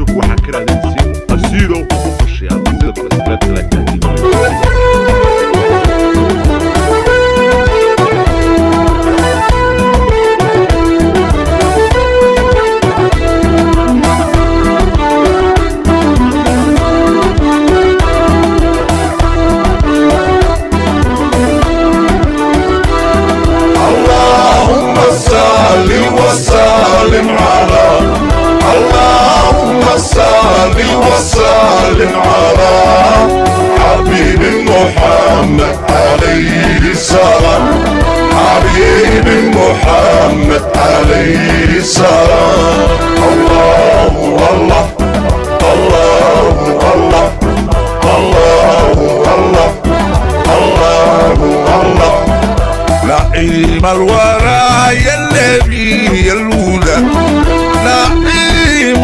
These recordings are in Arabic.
YouTube waxaa ka raadinaysiin asiidoo ugu qorshayaal sida balastileedka la kaadinaayo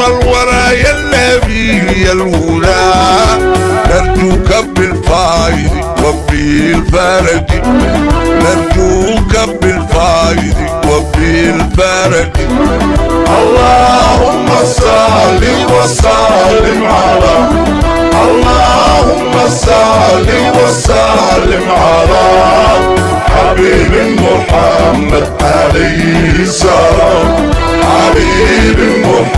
الورى يا النبي يا الهدى. نرجوك بالفايد وبالفرج نرجوك بالفايد وبالفرج اللهم صل وسلم على اللهم صل وسلم على حبيب محمد عليه السلام. حبيب محمد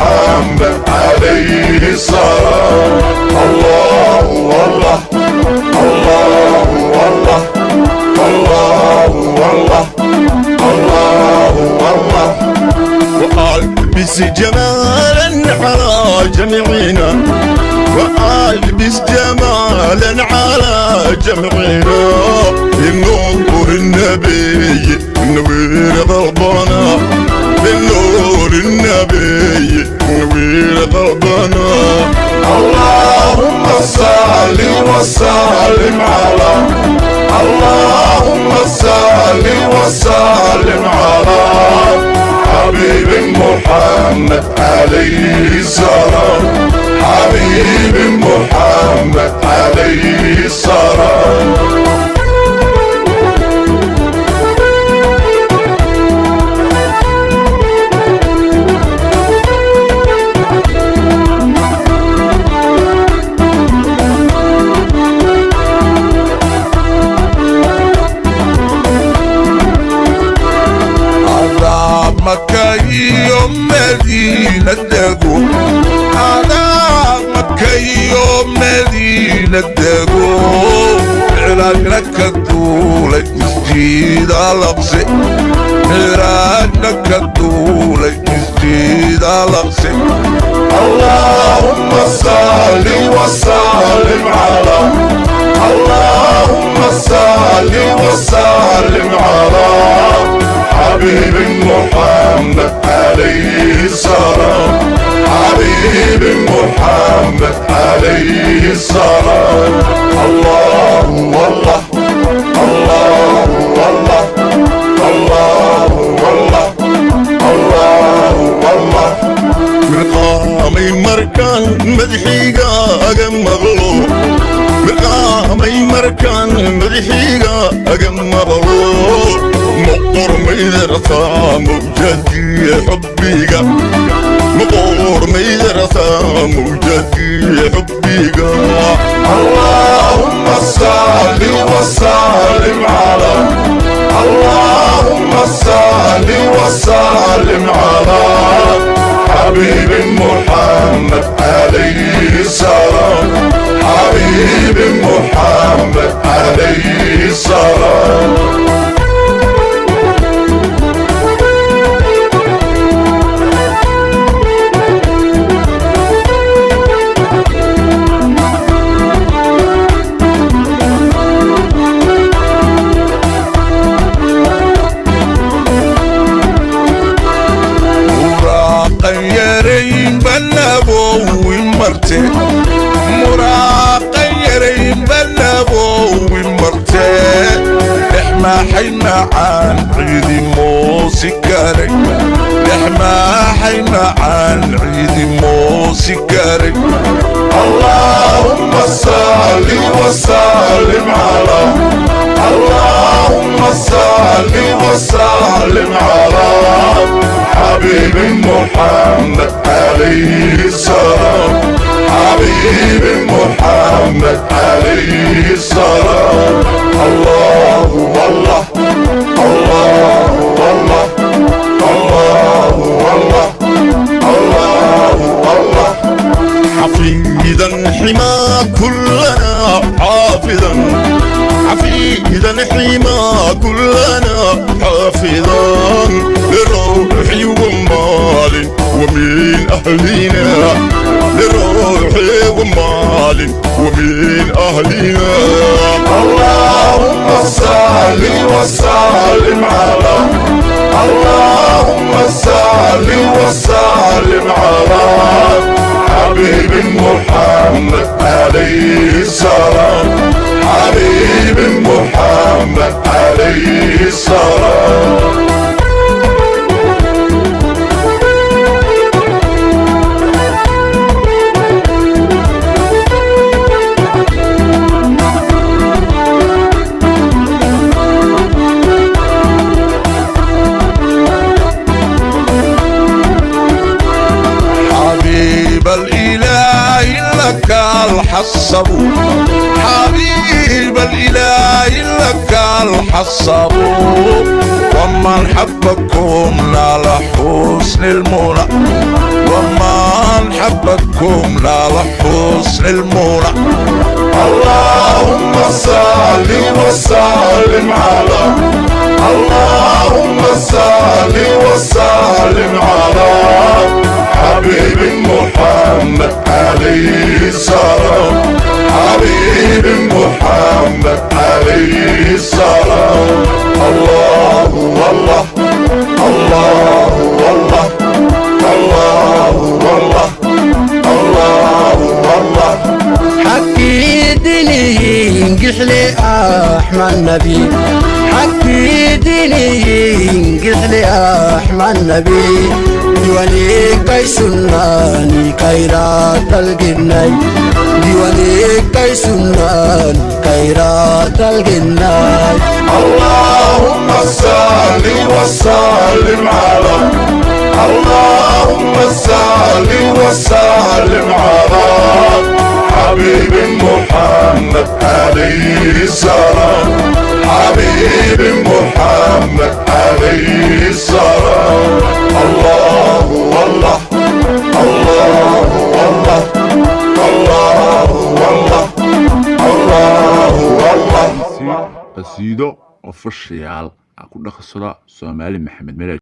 وألبس جمالا على جميعنا وألبس جمالا على جمعنا. بنور النبي نوير ضربنا بنور النبي نوير ضربنا اللهم صل وسلم على اللهم صل وسلم على حبيب محمد عليه السلام. حبيب محمد عليه السلام. دقو على مكة يوم مدينة دقو عراقنا كدولة مسجد الأقصى عراقنا كدولة مسجد الأقصى اللهم صل وسلم على. اللهم صل وسلم على حبيب محمد عليه السلام عليه السلام. الله والله الله والله الله والله الله. والله مرقامي مركان مدحيقا مغلوب مرقامي مركان مدحيقا مغلوب مقر ميدرسا موجتي حبيقا حبيب محمد عليه مرتي مراقا يرين بلبو مرتي إحنا حينا عن عيد موسيقاري. إحنا حينا عن عيد موسيقاري. اللهم صل وسلم على اللهم صل وسلم على حبيب محمد عليه محمد عليه الصلاة الله والله الله والله الله والله الله والله. حفيدا حما كلنا حافظا. حفيدا حما كلنا حافظا. للروح ومال ومن أهلنا. اللهم صل وسلم على اللهم صل وسلم على حبيب محمد عليه السلام. حبيب محمد عليه السلام. لك الحصب. حبيب الإله لك الحصب. ومن حبكم نال حسن المنى. ومن حبكم حسن المنى. اللهم صل وسلم على. اللهم صل وسلم محمد عليه السلام. حبيب محمد عليه السلام. الله والله الله والله الله والله الله والله. حكي ديني قحلي أحمد نبي حكي ديني قحلي احمد نبي ديواني كاي سناني كايرات الجناي ديواني كاي سناني كايرات الجناي اللهم صل وسلم على اللهم صل وسلم على حبيب محمد عليه السلام حبيب محمد عليه السلام afashayaal ha ku dhaqsada Soomaali Maxamed Miraaj